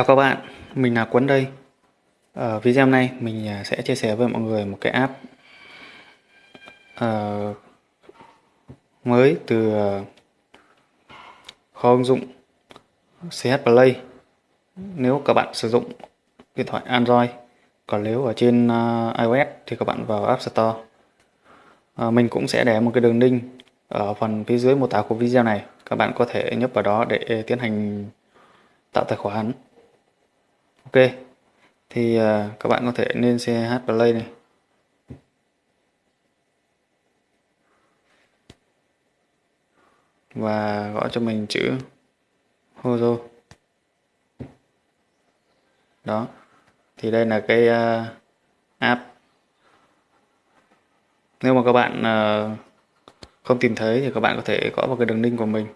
Chào các bạn, mình là Quấn đây. Ở video này mình à, sẽ chia sẻ với mọi người một cái app uh, mới từ ờ, kho ứng dụng CH Play. Nếu các bạn sử dụng điện thoại Android, còn nếu ở trên uh, iOS thì các bạn vào App Store. Uh, mình cũng sẽ để một cái đường link ở phần phía dưới mô tả của video này. Các bạn có thể nhấp vào đó để tiến hành tạo tài khoản ok thì à, các bạn có thể lên CH play này. Và gõ cho mình chữ Hozo. Đó thì đây là cái uh, app. Nếu mà các bạn uh, không tìm thấy thì các bạn có thể gõ vào cái đường link của mình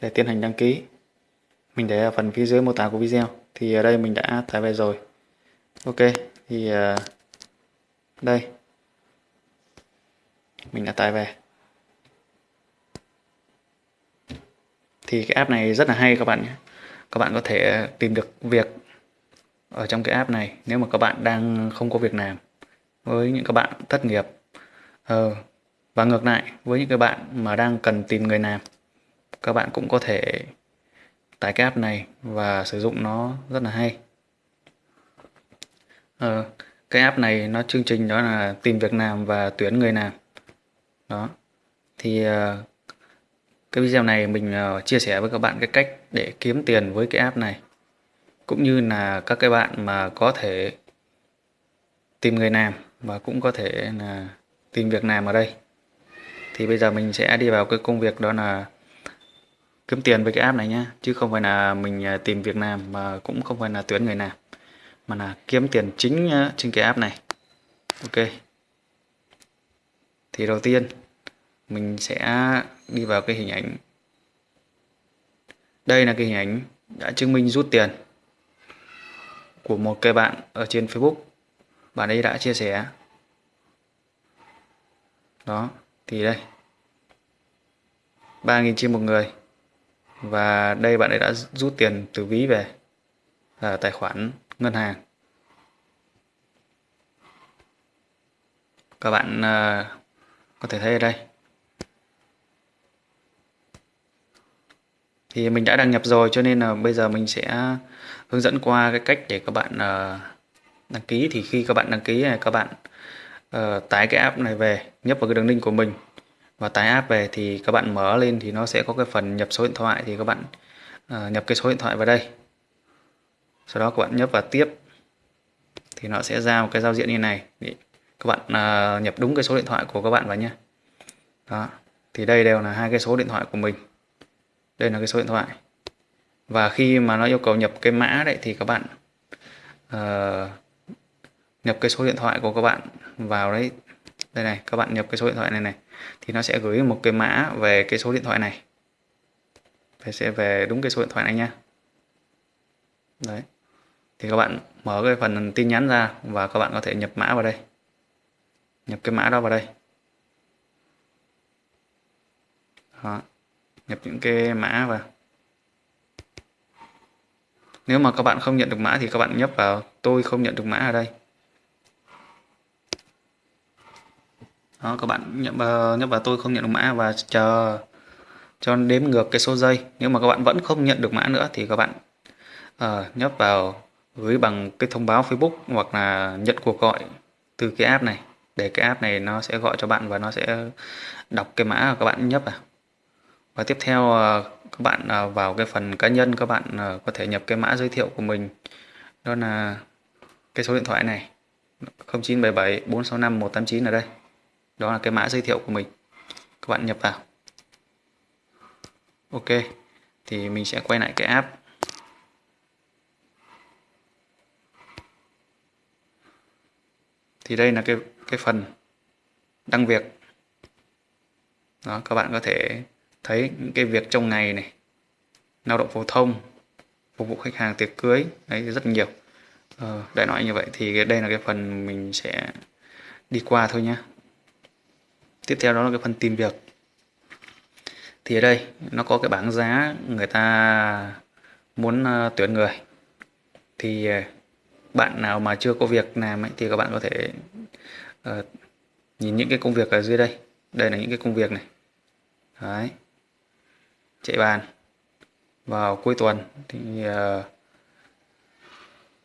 để tiến hành đăng ký. Mình để ở phần phía dưới mô tả của video thì ở đây mình đã tải về rồi. Ok thì ờ, đây. Mình đã tải về thì cái app này rất là hay các bạn nhé. Các bạn có thể tìm được việc ở trong cái app này nếu mà các bạn đang không có việc làm với những các bạn thất nghiệp. Ờ, và ngược lại với những các bạn mà đang cần tìm người làm các bạn cũng có thể tải cái app này và sử dụng nó rất là hay. Ờ, cái app này nó chương trình đó là tìm việc làm và tuyển người làm. Đó. Thì ờ, cái video này mình ờ, chia sẻ với các bạn cái cách để kiếm tiền với cái app này. Cũng như là các cái bạn mà có thể tìm người làm và cũng có thể là tìm việc làm ở đây. Thì bây giờ mình sẽ đi vào cái công việc đó là kiếm tiền với cái app này nhá, chứ không phải là mình à, tìm việc làm, mà cũng không phải là tuyển người làm, mà là kiếm tiền chính à, trên cái app này. Ok. Thì đầu tiên, mình sẽ đi vào cái hình ảnh. Đây là cái hình ảnh đã chứng minh rút tiền của một cái bạn ở trên Facebook. Bạn ấy đã chia sẻ. Đó, thì đây. 3.000 trên một người và đây bạn ấy đã rút tiền từ ví về là tài khoản ngân hàng. Các bạn à, có thể thấy ở đây. Thì mình đã đăng nhập rồi cho nên là bây giờ mình sẽ hướng dẫn qua cái cách để các bạn à, đăng ký. Thì khi các bạn đăng ký này các bạn uh, tải cái app này về nhấp vào cái đường link của mình và tải app về thì các bạn mở lên thì nó sẽ có cái phần nhập số điện thoại thì các bạn uh, nhập cái số điện thoại vào đây. Sau đó các bạn nhấp vào tiếp. Thì nó sẽ ra một cái giao diện như này. Để các bạn uh, nhập đúng cái số điện thoại của các bạn vào nhé. Đó. Thì đây đều là hai cái số điện thoại của mình. Đây là cái số điện thoại. Và khi mà nó yêu cầu nhập cái mã đấy thì các bạn uh, nhập cái số điện thoại của các bạn vào đấy đây này, các bạn nhập cái số điện thoại này này, thì nó sẽ gửi một cái mã về cái số điện thoại này. Phải sẽ về đúng cái số điện thoại này nha. Đấy, thì các bạn mở cái phần tin nhắn ra và các bạn có thể nhập mã vào đây. Nhập cái mã đó vào đây. Đó. nhập những cái mã vào. Nếu mà các bạn không nhận được mã thì các bạn nhấp vào, tôi không nhận được mã ở đây. Đó các bạn nhấp vào, nhấp vào tôi không nhận được mã và chờ cho đếm ngược cái số giây. Nếu mà các bạn vẫn không nhận được mã nữa thì các bạn uh, nhấp vào gửi bằng cái thông báo Facebook hoặc là nhận cuộc gọi từ cái app này để cái app này nó sẽ gọi cho bạn và nó sẽ đọc cái mã các bạn nhấp vào. Và tiếp theo uh, các bạn uh, vào cái phần cá nhân các bạn uh, có thể nhập cái mã giới thiệu của mình. Đó là cái số điện thoại này 0977 465 189 ở đây đó là cái mã giới thiệu của mình. Các bạn nhập vào. Ok thì mình sẽ quay lại cái app. Thì đây là cái cái phần đăng việc. Đó các bạn có thể thấy những cái việc trong ngày này. Lao động phổ thông phục vụ khách hàng tiệc cưới. Đấy rất nhiều. Ờ, đại loại như vậy thì đây là cái phần mình sẽ đi qua thôi nhé tiếp theo đó là cái phần tìm việc. Thì ở đây nó có cái bảng giá người ta muốn ờ, tuyển người. Thì ờ, bạn nào mà chưa có việc làm ấy, thì các bạn có thể uh, nhìn những cái công việc ở dưới đây. Đây là những cái công việc này. Đấy. chạy bàn. Vào cuối tuần thì uh,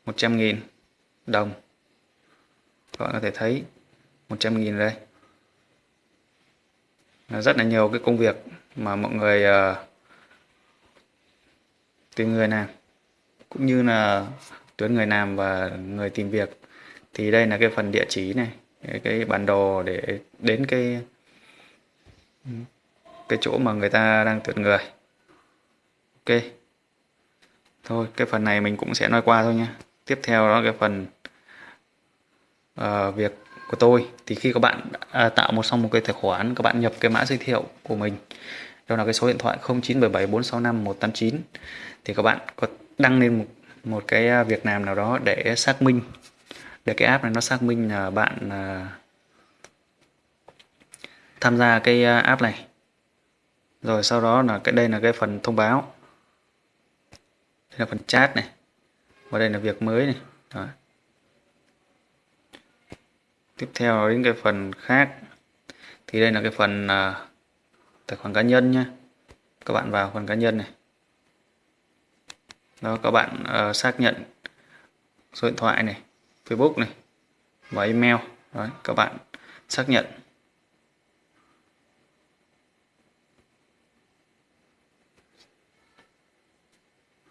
100.000 đồng. Các bạn có thể thấy 100.000 đây rất là nhiều cái công việc mà mọi người uh, tìm người làm cũng như là tuyến người làm và người tìm việc. Thì đây là cái phần địa chỉ này cái bản đồ để đến cái cái chỗ mà người ta đang tuyển người. Ok. Thôi cái phần này mình cũng sẽ nói qua thôi nha tiếp theo đó cái phần uh, việc của tôi thì khi các bạn à, tạo một xong một cái tài khoản các bạn nhập cái mã giới thiệu của mình đó là cái số điện thoại 0977465189 thì các bạn có đăng lên một một cái à, việc làm nào đó để xác minh để cái app này nó xác minh là bạn à, tham gia cái à, app này rồi sau đó là cái đây là cái phần thông báo đây là phần chat này và đây là việc mới này đó tiếp theo đến cái phần khác. Thì đây là cái phần uh, tài khoản cá nhân nhé các bạn vào phần cá nhân này. Đó các bạn uh, xác nhận số điện thoại này Facebook này và email. Đó, các bạn xác nhận.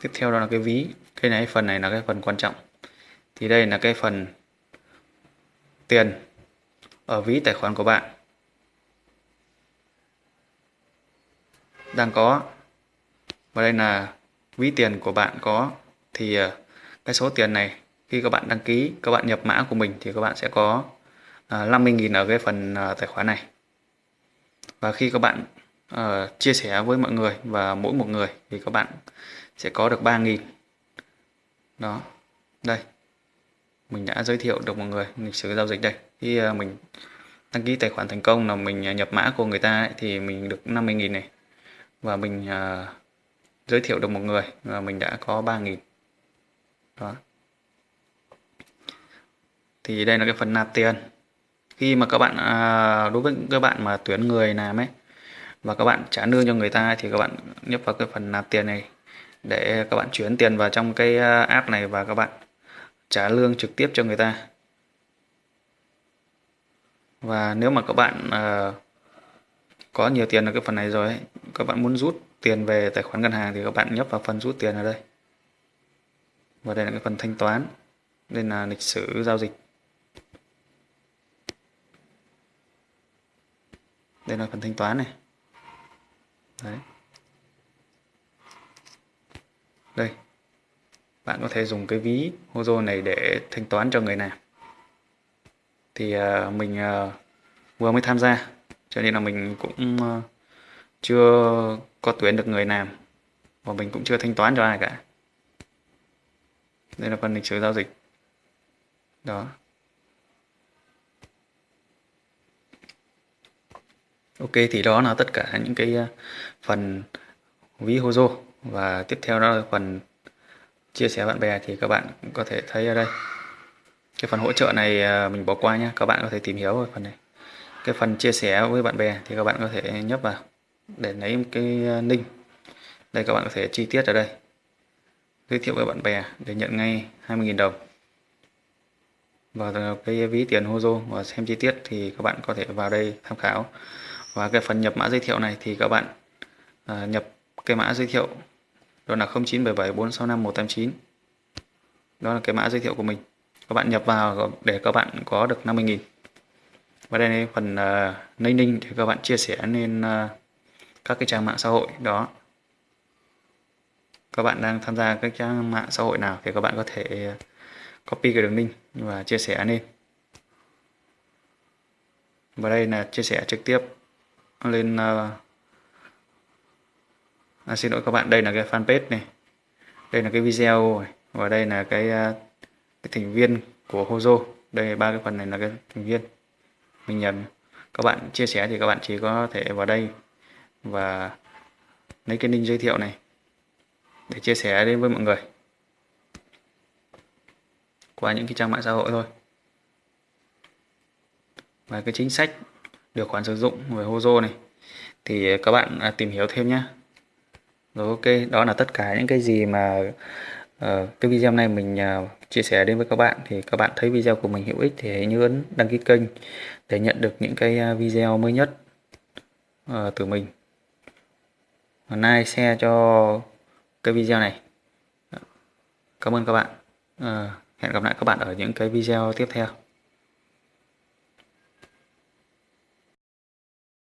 Tiếp theo đó là cái ví. Cái này phần này là cái phần quan trọng. Thì đây là cái phần tiền ở ví tài khoản của bạn. Đang có và đây là ví tiền của bạn có thì ờ, cái số tiền này khi các bạn đăng ký các bạn nhập mã của mình thì các bạn sẽ có ờ, 50.000 ở cái phần ờ, tài khoản này. Và khi các bạn uh, chia sẻ với mọi người và mỗi một người thì các bạn sẽ có được 3.000 đó đây mình đã giới thiệu được một người lịch sử giao dịch đây. Khi à, mình đăng ký tài khoản thành công là mình à, nhập mã của người ta ấy, thì mình được 50.000 này. Và mình uh, giới thiệu được một người và mình đã có 3.000 đó. Thì đây là cái phần nạp tiền. Khi mà các bạn à, đối với các bạn mà tuyển người làm ấy và các bạn trả lương cho người ta thì các bạn nhấp vào cái phần nạp tiền này để các bạn chuyển tiền vào trong cái app này và các bạn trả lương trực tiếp cho người ta. Và nếu mà các bạn uh, có nhiều tiền ở cái phần này rồi ấy, các bạn muốn rút tiền về tài khoản ngân hàng thì các bạn nhấp vào phần rút tiền ở đây. Và đây là cái phần thanh toán đây là lịch sử giao dịch. Đây là phần thanh toán này. Đấy. đây bạn có thể dùng cái ví Hozo này để thanh toán cho người nào thì uh, mình uh, vừa mới tham gia cho nên là mình cũng uh, chưa có tuyển được người làm và mình cũng chưa thanh toán cho ai cả. Đây là phần lịch sử giao dịch. Đó. Ok thì đó là tất cả những cái phần ví Hozo và tiếp theo đó là phần chia sẻ bạn bè thì các bạn có thể thấy ở đây. Cái phần hỗ trợ này à, mình bỏ qua nhé các bạn có thể tìm hiểu về phần này. Cái phần chia sẻ với bạn bè thì các bạn có thể nhấp vào để lấy cái à, link. Đây các bạn có thể chi tiết ở đây. Giới thiệu với bạn bè để nhận ngay 20.000 đồng. Và à, cái ví tiền Hozo và xem chi tiết thì các bạn có thể vào đây tham khảo. Và cái phần nhập mã giới thiệu này thì các bạn nhập cái mã giới thiệu đó là 0977465189 đó là cái mã giới thiệu của mình. Các bạn nhập vào để các bạn có được 50.000 và đây là phần à, uh, ninh ninh để các bạn chia sẻ lên uh, các cái trang mạng xã hội đó. Các bạn đang tham gia các trang mạng xã hội nào thì các bạn có thể à, copy cái đường link và chia sẻ lên. Và đây là chia sẻ trực tiếp lên uh, à, xin lỗi các bạn đây là cái fanpage này. Đây là cái video và đây là cái, à, cái thành viên của Hozo. Đây ba cái phần này là cái thành viên. Mình nhận các bạn chia sẻ thì các bạn chỉ có thể vào đây và lấy cái link giới thiệu này để chia sẻ đến với mọi người qua những cái trang mạng xã hội thôi. Và cái chính sách điều khoản sử dụng về Hozo này thì các bạn à, tìm hiểu thêm nhé rồi ok đó là tất cả những cái gì mà uh, cái video này mình uh, chia sẻ đến với các bạn. Thì các bạn thấy video của mình hữu ích thì hãy nhớ ấn đăng ký kênh để nhận được những cái ờ, video mới nhất uh, từ mình. Like share cho cái video này. Cảm ơn các bạn. Uh, hẹn gặp lại các bạn ở những cái video tiếp theo.